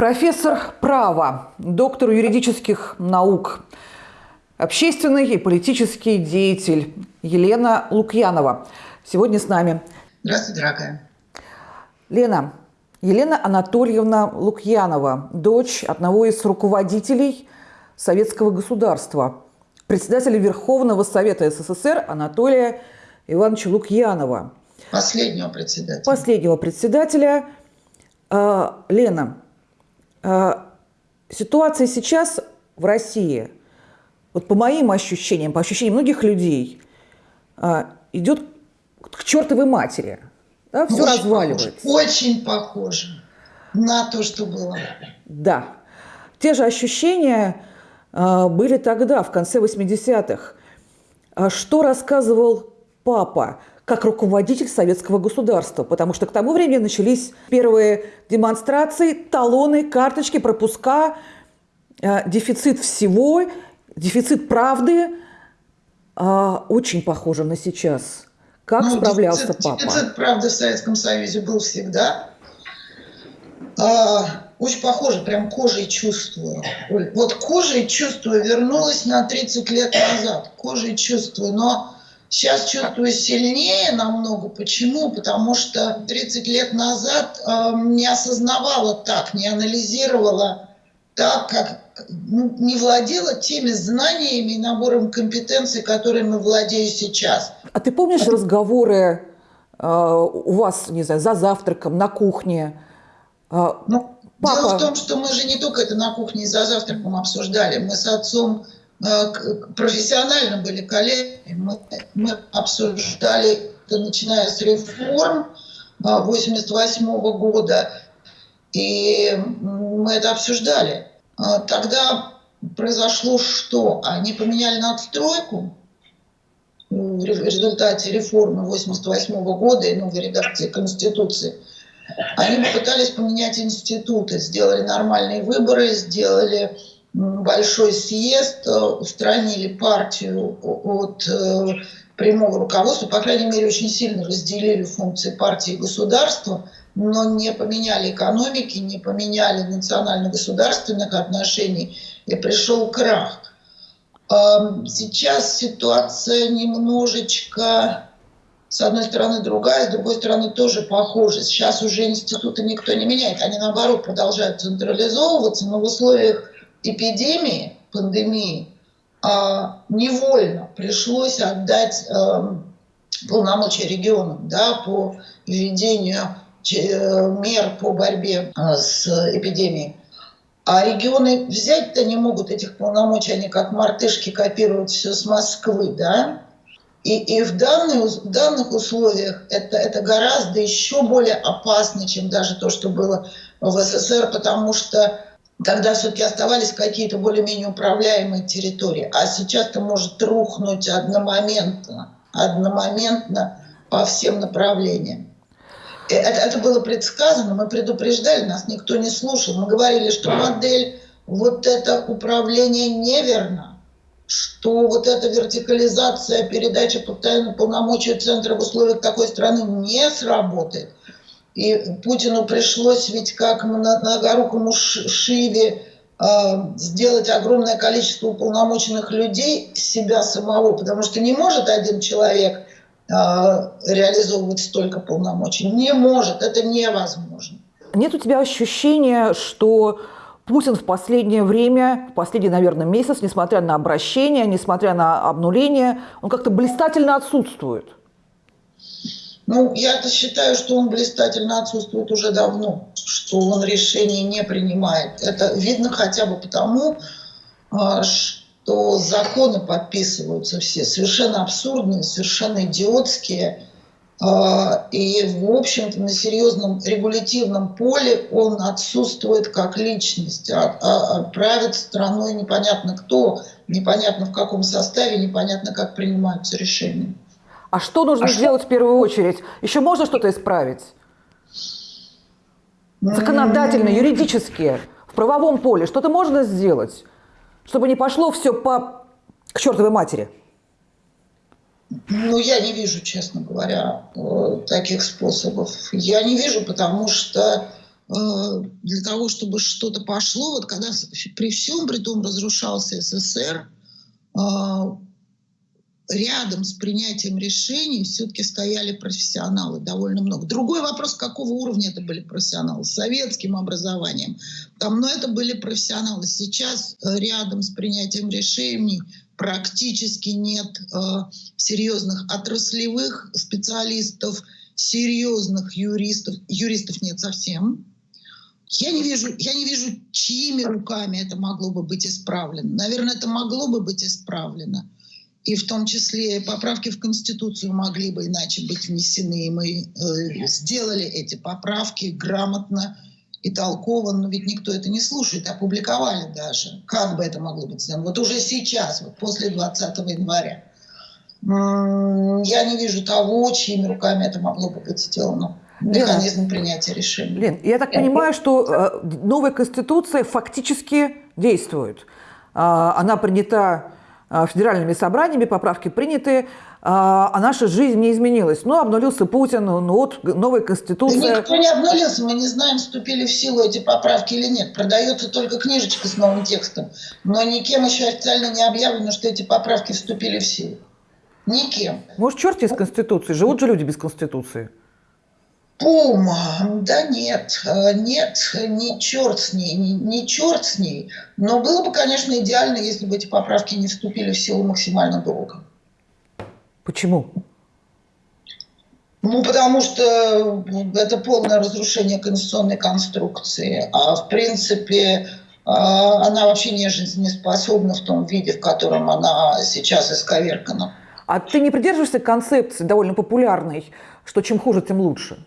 Профессор права, доктор юридических наук, общественный и политический деятель Елена Лукьянова. Сегодня с нами. Здравствуйте, дорогая. Лена, Елена Анатольевна Лукьянова, дочь одного из руководителей советского государства, председателя Верховного Совета СССР Анатолия Ивановича Лукьянова. Последнего председателя. Последнего председателя. А, Лена, ситуация сейчас в России, вот по моим ощущениям, по ощущениям многих людей, а, идет к чертовой матери. Да, все очень разваливается. Похоже, очень похоже на то, что было. Да. Те же ощущения были тогда, в конце 80-х. Что рассказывал папа? Как руководитель советского государства, потому что к тому времени начались первые демонстрации, талоны, карточки, пропуска, э, дефицит всего, дефицит правды, э, очень похоже на сейчас. Как ну, справлялся дефицит, папа? Дефицит правды в Советском Союзе был всегда. А, очень похоже, прям кожей чувствую. Вот кожей чувствую, вернулась на 30 лет назад. Кожей чувствую, но Сейчас чувствую сильнее намного. Почему? Потому что 30 лет назад э, не осознавала так, не анализировала так, как ну, не владела теми знаниями и набором компетенций, которыми владею сейчас. А ты помнишь Это... разговоры э, у вас, не знаю, за завтраком, на кухне? Э, ну, Папа... Дело в том, что мы же не только это на кухне и за завтраком обсуждали. Мы с отцом профессионально были коллеги, мы, мы обсуждали, начиная с реформ 88 э, -го года, и мы это обсуждали. Э, тогда произошло что? Они поменяли надстройку в результате реформы 88 -го года и новой редакции Конституции. Они попытались поменять институты, сделали нормальные выборы, сделали большой съезд, э, устранили партию от э, прямого руководства, по крайней мере, очень сильно разделили функции партии и государства, но не поменяли экономики, не поменяли национально-государственных отношений, и пришел крах. Эм, сейчас ситуация немножечко, с одной стороны, другая, с другой стороны, тоже похожа. Сейчас уже институты никто не меняет, они, наоборот, продолжают централизовываться, но в условиях эпидемии, пандемии, а, невольно пришлось отдать эм, полномочия регионам да, по введению э, мер по борьбе э, с эпидемией. А регионы взять-то не могут этих полномочий, они как мартышки копируют все с Москвы, да? И, и в, данных, в данных условиях это, это гораздо еще более опасно, чем даже то, что было в СССР, потому что Тогда все-таки оставались какие-то более-менее управляемые территории. А сейчас это может рухнуть одномоментно, одномоментно по всем направлениям. Э, это, это было предсказано, мы предупреждали, нас никто не слушал. Мы говорили, что модель вот это управление неверно, что вот эта вертикализация, постоянно полномочий центра в условиях такой страны не сработает. И Путину пришлось ведь как многорукому Шиве э, сделать огромное количество уполномоченных людей себя самого, потому что не может один человек э, реализовывать столько полномочий. Не может, это невозможно. Нет у тебя ощущения, что Путин в последнее время, в последний, наверное, месяц, несмотря на обращение, несмотря на обнуление, он как-то блистательно отсутствует? Ну, я-то считаю, что он блистательно отсутствует уже давно, что он решений не принимает. Это видно хотя бы потому, а, что законы подписываются все совершенно абсурдные, совершенно идиотские. А, и, в общем-то, на серьезном регулятивном поле он отсутствует как личность. А, а правит страной непонятно кто, непонятно в каком составе, непонятно как принимаются решения. А что нужно а сделать что? в первую очередь? Еще можно что-то исправить? Законодательно, юридически, в правовом поле что-то можно сделать, чтобы не пошло все по к чертовой матери? Ну, я не вижу, честно говоря, э, таких способов. Я не вижу, потому что для того, чтобы что-то пошло, вот когда при всем при том разрушался СССР, рядом с принятием решений все-таки стояли профессионалы довольно много. Другой вопрос, какого уровня это были профессионалы, с советским образованием. Там, но это были профессионалы. Сейчас э, рядом с принятием решений практически нет э, серьезных отраслевых специалистов, серьезных юристов. Юристов нет совсем. Я не вижу, я не вижу, чьими руками это могло бы быть исправлено. Наверное, это могло бы быть исправлено и в том числе поправки в Конституцию могли бы иначе быть внесены. И мы э, сделали эти поправки грамотно и толково, но ведь никто это не слушает, опубликовали даже. Как бы это могло быть сделано? Вот уже сейчас, вот после 20 января. Я не вижу того, чьими руками это могло бы быть сделано. Механизм Лена, принятия решений. Лен, я так понимаю, что э, новая Конституция фактически действует. Э, она принята а, федеральными собраниями, поправки приняты, а, а наша жизнь не изменилась. Ну, обнулился Путин, ну вот новая конституция. Да никто не обнулился, мы не знаем, вступили в силу эти поправки или нет. Продается только книжечка с новым текстом, но никем еще официально не объявлено, что эти поправки вступили в силу. Никем. Может, черт из Конституции? Живут же люди без Конституции. Пум, да нет, э, нет, не черт с ней, не, не черт с ней. Но было бы, конечно, идеально, если бы эти поправки не вступили в силу максимально долго. Почему? Ну, потому что это полное разрушение конституционной конструкции. А в принципе, э, она вообще не жизнеспособна в том виде, в котором она сейчас исковеркана. А ты не придерживаешься концепции довольно популярной, что чем хуже, тем лучше?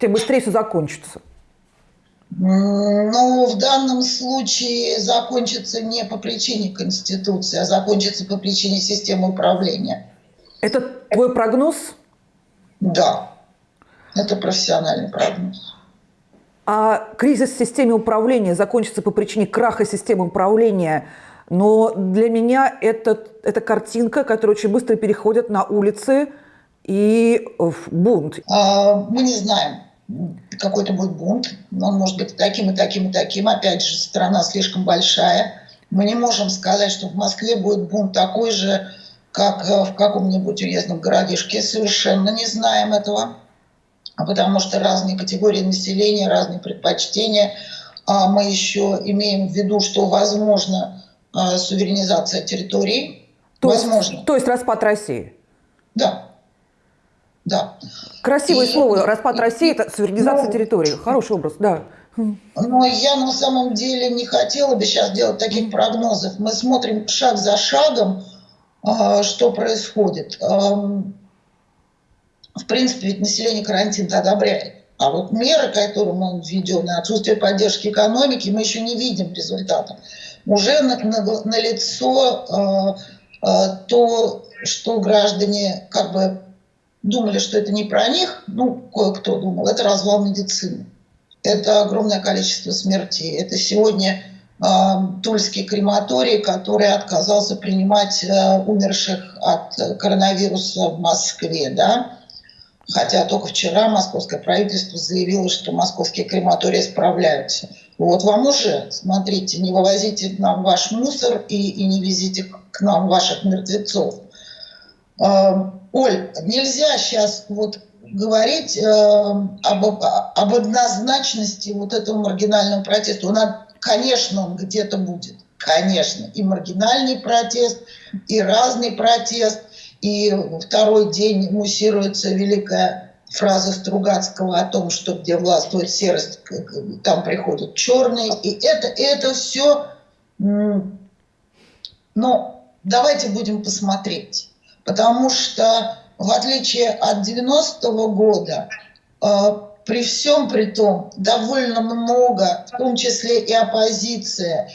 Тем быстрее все закончится. Ну, в данном случае закончится не по причине Конституции, а закончится по причине системы управления. Это твой прогноз? Да, это профессиональный прогноз. А кризис в системе управления закончится по причине краха системы управления. Но для меня это, это картинка, которая очень быстро переходит на улицы и в бунт. А, мы не знаем какой-то будет бунт, он может быть таким и таким и таким. Опять же, страна слишком большая. Мы не можем сказать, что в Москве будет бунт такой же, как э, в каком-нибудь уездном городишке. Совершенно не знаем этого, а потому что разные категории населения, разные предпочтения. А мы еще имеем в виду, что возможно э, суверенизация территорий. То возможно. Есть, то есть распад России? Да. Да. Красивое и, слово. Распад и, России – это суверенизация ну, территории. Хороший образ, да. Но я на самом деле не хотела бы сейчас делать таких прогнозов. Мы смотрим шаг за шагом, а, что происходит. В принципе, ведь население карантин одобряет. А вот меры, которые мы введем, на отсутствие поддержки экономики, мы еще не видим результата. Уже на, на, на лицо э, э, то, что граждане как бы думали, что это не про них, ну, кое-кто думал, это развал медицины. Это огромное количество смертей. Это сегодня э, Тульский крематорий, который отказался принимать э, умерших от коронавируса в Москве, да. Хотя только вчера московское правительство заявило, что московские крематории справляются. Вот вам уже, смотрите, не вывозите к нам ваш мусор и, и не везите к нам ваших мертвецов. Оль, нельзя сейчас вот говорить э, об, об однозначности вот этого маргинального протеста. Он, конечно, он где-то будет. Конечно. И маргинальный протест, и разный протест. И второй день муссируется великая фраза Стругацкого о том, что где властвует серость, там приходят черные. И это, это все... Но давайте будем посмотреть потому что в отличие от 90-го года, э, при всем при том, довольно много, в том числе и оппозиция,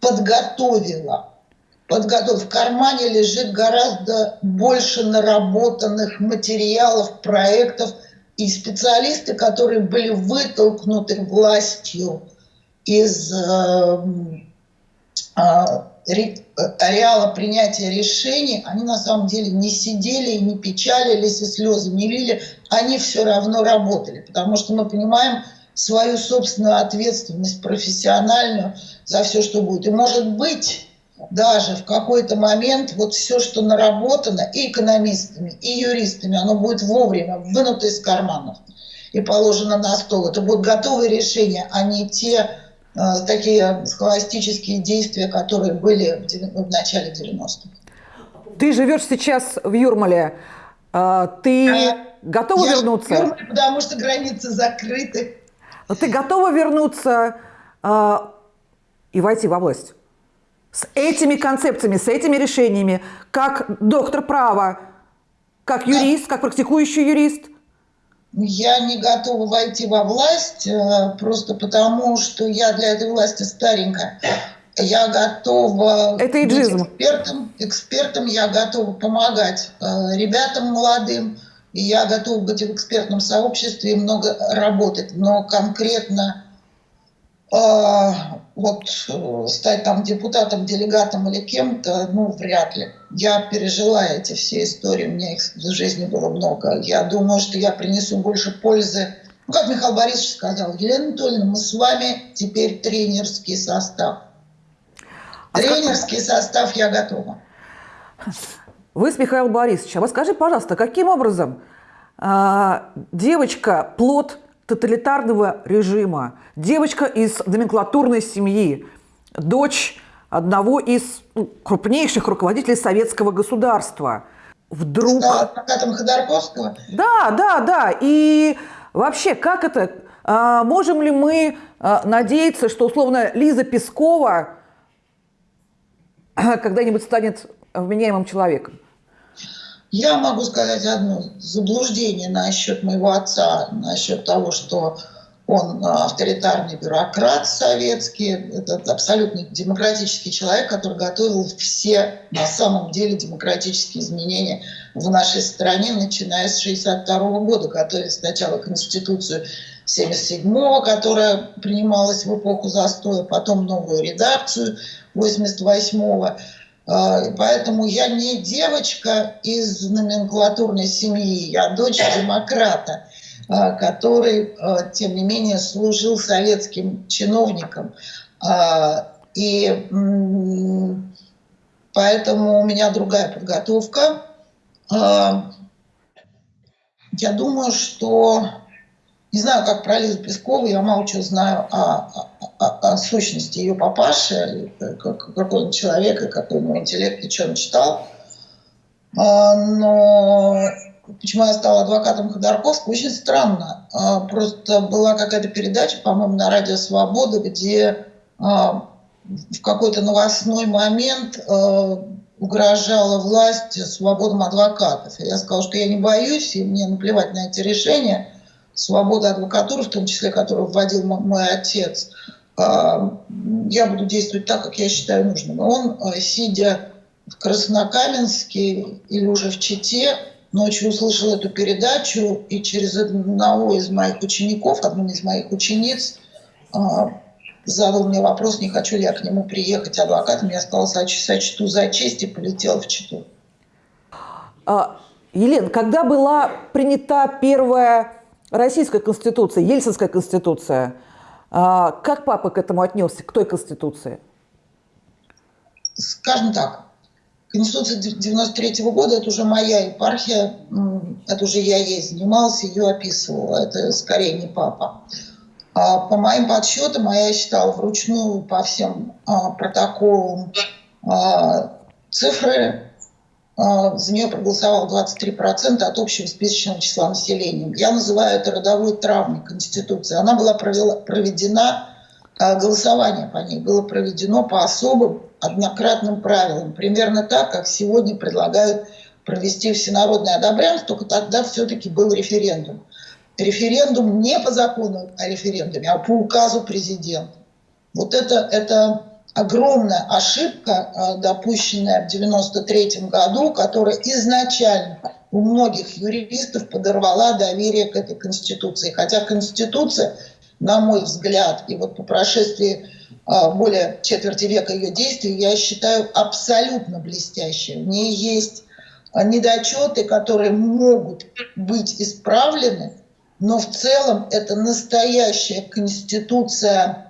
подготовила. Подготов... В кармане лежит гораздо больше наработанных материалов, проектов и специалисты, которые были вытолкнуты властью из э, э, ареала принятия решений, они на самом деле не сидели и не печалились, и слезы не лили, они все равно работали. Потому что мы понимаем, свою собственную ответственность профессиональную за все, что будет. И может быть, даже в какой-то момент вот все, что наработано и экономистами, и юристами, оно будет вовремя вынуто из карманов и положено на стол. Это будут готовые решения, а не те э, такие схоластические действия, которые были в, в начале 90-х. Ты живешь сейчас в Юрмале. А, ты а, готова я вернуться? В Юрмале, потому что границы закрыты. Ты готова вернуться а, и войти во власть? С этими концепциями, с этими решениями, как доктор права, как юрист, как практикующий юрист – я не готова войти во власть э, просто потому, что я для этой власти старенькая. Я готова Это быть экспертом, экспертом, я готова помогать э, ребятам молодым, и я готова быть в экспертном сообществе и много работать. Но конкретно э, вот э, стать там депутатом, делегатом или кем-то, ну, вряд ли. Я пережила эти все истории, у меня их в жизни было много. Я думаю, что я принесу больше пользы. Ну, как Михаил Борисович сказал, Елена Анатольевна, мы с вами теперь тренерский состав. А тренерский состав я готова. Вы с Михаилом Борисовичем. А скажи, пожалуйста, каким образом э, девочка плод тоталитарного режима, девочка из номенклатурной семьи, дочь одного из ну, крупнейших руководителей советского государства. Вдруг... Адвокатом Ходорковского? Да, да, да. И вообще, как это? А, можем ли мы а, надеяться, что, условно, Лиза Пескова когда-нибудь станет вменяемым человеком? Я могу сказать одно заблуждение насчет моего отца, насчет того, что он авторитарный бюрократ советский, это абсолютно демократический человек, который готовил все на самом деле демократические изменения в нашей стране, начиная с 1962 года, готовил сначала Конституцию 1977 которая принималась в эпоху застоя, потом новую редакцию 1988 А, поэтому я не девочка из номенклатурной семьи, я дочь демократа, а, который, а, тем не менее, служил советским чиновником. И поэтому у меня другая подготовка. Я думаю, что не знаю, как про Лизу Пескову, я мало чего знаю о, о, сущности ее папаши, как, какой он человек, и какой у него интеллект, и он читал. А, но почему я стала адвокатом Ходорковского, очень странно. А, просто была какая-то передача, по-моему, на радио «Свобода», где а, в какой-то новостной момент угрожала власть свободам адвокатов. И я сказала, что я не боюсь, и мне наплевать на эти решения – свобода адвокатуры, в том числе, которую вводил мой отец, а, я буду действовать так, как я считаю нужным. Он, а, сидя в Краснокаменске или уже в Чите, ночью услышал эту передачу и через одного из моих учеников, одну из моих учениц, а, задал мне вопрос, не хочу ли я к нему приехать адвокатом. Я сказала, сочту за честь и полетела в Читу. Елена, когда была принята первая Российская конституция, Ельцинская конституция. А, как папа к этому отнесся, к той конституции? Скажем так, Конституция 93 -го года – это уже моя епархия, это уже я ей занимался, ее описывала, это скорее не папа. А по моим подсчетам, а я считала вручную по всем а, протоколам а, цифры за нее проголосовало 23% от общего списочного числа населения. Я называю это родовой травмой Конституции. Она была проведена, а, голосование по ней было проведено по особым однократным правилам. Примерно так, как сегодня предлагают провести всенародное одобрянство, только тогда все-таки был референдум. Референдум не по закону о референдуме, а по указу президента. Вот это, это огромная ошибка, э, допущенная в 1993 году, которая изначально у многих юристов подорвала доверие к этой Конституции. Хотя Конституция, на мой взгляд, и вот по прошествии э, более четверти века ее действий, я считаю абсолютно блестящей. В ней есть недочеты, которые могут быть исправлены, но в целом это настоящая конституция,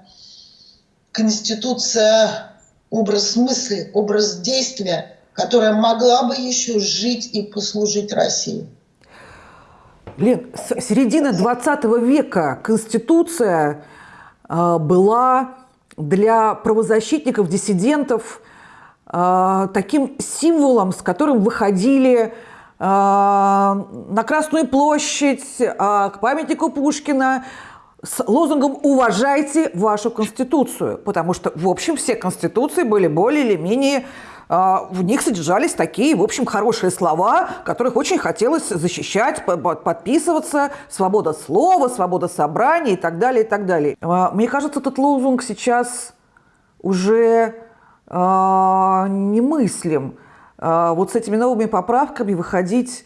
конституция, образ мысли, образ действия, которая могла бы еще жить и послужить России. Лен, с середины 20 века Конституция э, была для правозащитников, диссидентов э, таким символом, с которым выходили э, на Красную площадь, к памятнику Пушкина, с лозунгом «Уважайте вашу Конституцию», потому что, в общем, все Конституции были более или менее а, в них содержались такие, в общем, хорошие слова, которых очень хотелось защищать, подписываться, свобода слова, свобода собрания и так далее, и так далее. А, мне кажется, этот лозунг сейчас уже а, немыслим. Вот с этими новыми поправками выходить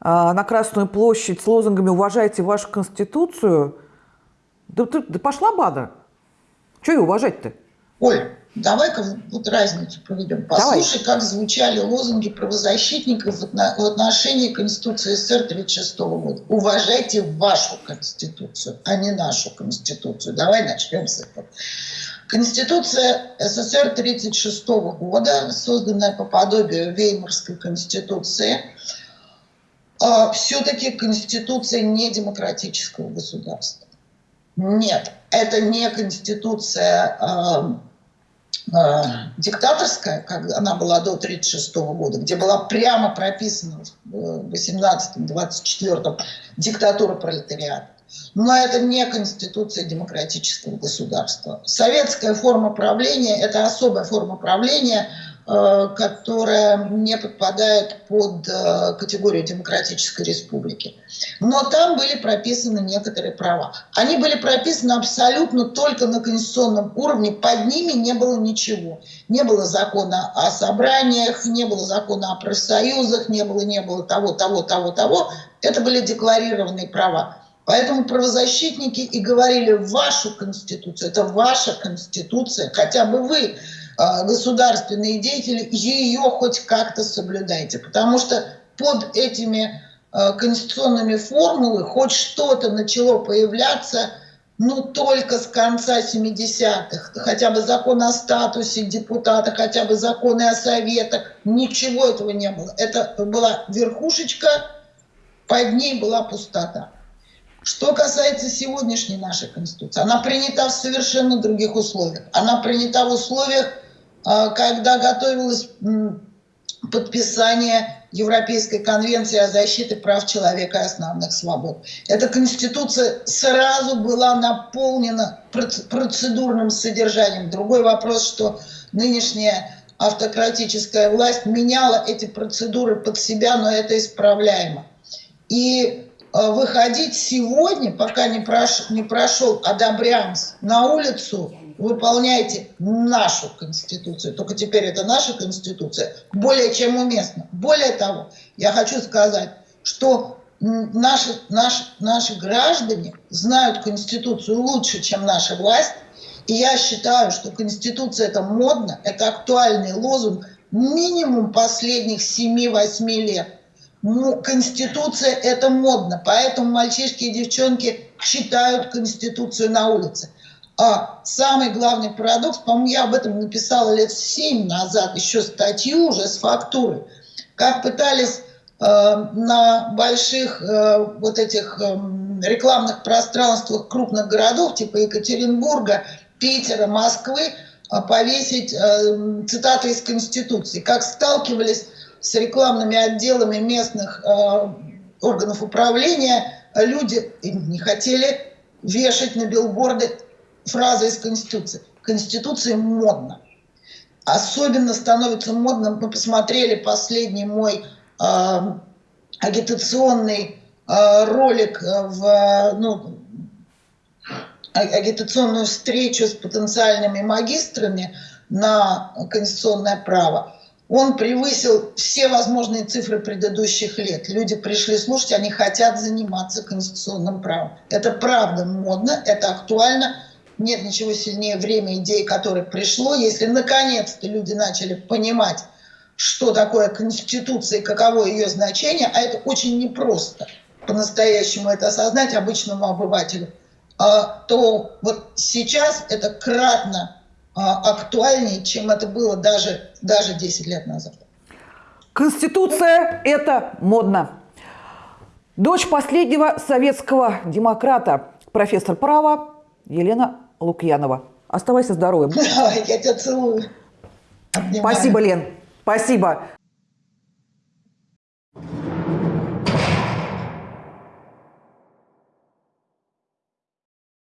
на Красную площадь с лозунгами «Уважайте вашу Конституцию» да, да, да пошла бада. Что ее уважать-то? Оль, Давай-ка вот разницу проведем. Послушай, Давай. как звучали лозунги правозащитников в отношении Конституции СССР 1936 года. Уважайте вашу Конституцию, а не нашу Конституцию. Давай начнем с этого. Конституция СССР 1936 года, созданная по подобию Веймарской Конституции, а, все-таки Конституция не демократического государства. Нет, это не Конституция а, э, диктаторская, как она была до 1936 года, где была прямо прописана в 18-24 диктатура пролетариата. Но это не конституция демократического государства. Советская форма правления – это особая форма правления – Э, которая не подпадает под э, категорию демократической республики. Но там были прописаны некоторые права. Они были прописаны абсолютно только на конституционном уровне, под ними не было ничего. Не было закона о собраниях, не было закона о профсоюзах, не было, не было того, того, того, того. Это были декларированные права. Поэтому правозащитники и говорили, вашу конституцию, это ваша конституция, хотя бы вы а, государственные деятели, ее хоть как-то соблюдайте. Потому что под этими а, конституционными формулами хоть что-то начало появляться, ну, только с конца 70-х. Хотя бы закон о статусе депутата, хотя бы законы о советах. Ничего этого не было. Это была верхушечка, под ней была пустота. Что касается сегодняшней нашей Конституции, она принята в совершенно других условиях. Она принята в условиях а, когда готовилось подписание Европейской конвенции о защите прав человека и основных свобод. Эта конституция сразу была наполнена процедурным содержанием. Другой вопрос, что нынешняя автократическая власть меняла эти процедуры под себя, но это исправляемо. И выходить сегодня, пока не прошел, не прошел одобрянс на улицу, выполняйте нашу Конституцию, только теперь это наша Конституция, более чем уместно. Более того, я хочу сказать, что наши, наши, наши граждане знают Конституцию лучше, чем наша власть, и я считаю, что Конституция это модно, это актуальный лозунг минимум последних 7-8 лет. Ну, Конституция это модно, поэтому мальчишки и девчонки читают Конституцию на улице. А самый главный парадокс, по-моему, я об этом написала лет семь назад, еще статью уже с фактурой, как пытались э, на больших э, вот этих э, рекламных пространствах крупных городов, типа Екатеринбурга, Питера, Москвы, э, повесить э, цитаты из Конституции, как сталкивались с рекламными отделами местных э, органов управления, люди не хотели вешать на билборды фраза из Конституции. Конституция модно. Особенно становится модным, мы посмотрели последний мой э, агитационный э, ролик в, ну, агитационную встречу с потенциальными магистрами на конституционное право. Он превысил все возможные цифры предыдущих лет. Люди пришли слушать, они хотят заниматься конституционным правом. Это правда модно, это актуально, нет ничего сильнее время идей, которое пришло. Если наконец-то люди начали понимать, что такое Конституция и каково ее значение, а это очень непросто. по-настоящему это осознать обычному обывателю, а, то вот сейчас это кратно актуальнее, чем это было даже, даже 10 лет назад. Конституция – это модно. Дочь последнего советского демократа, профессор права Елена Лукьянова. Оставайся здоровым. Я тебя целую. Обнимаю. Спасибо, Лен. Спасибо.